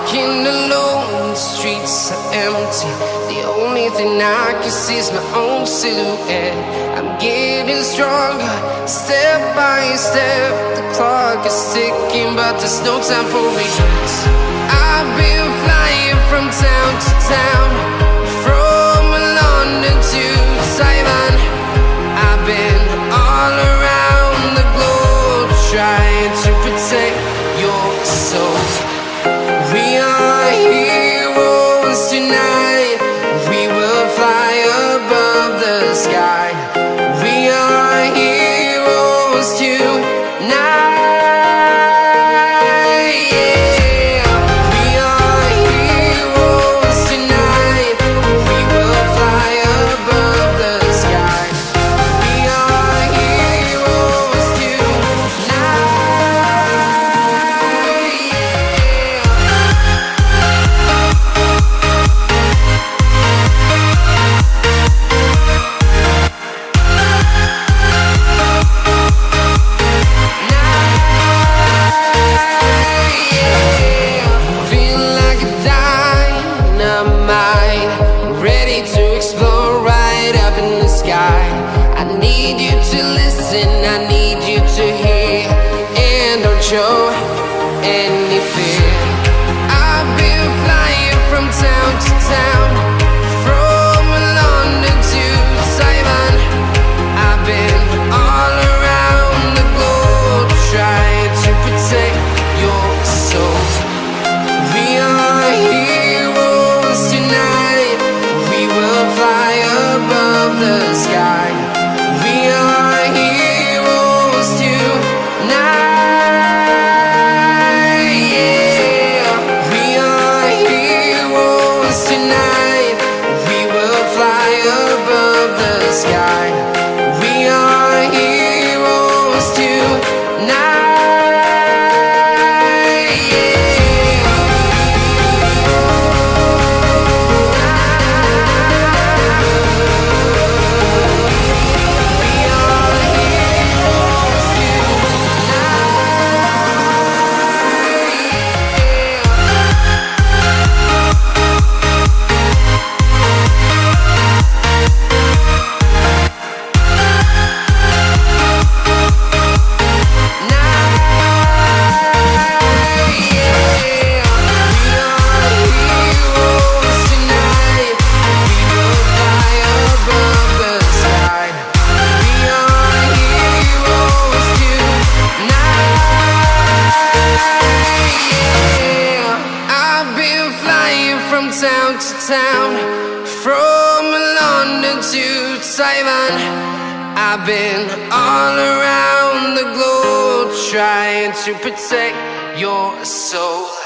Walking alone, the streets are empty. The only thing I can see is my own silhouette. I'm getting stronger, step by step. The clock is ticking, but there's no time for regrets. I've been to listen, I need you to hear, and don't show Been flying from town to town, from London to Taiwan. I've been all around the globe trying to protect your soul.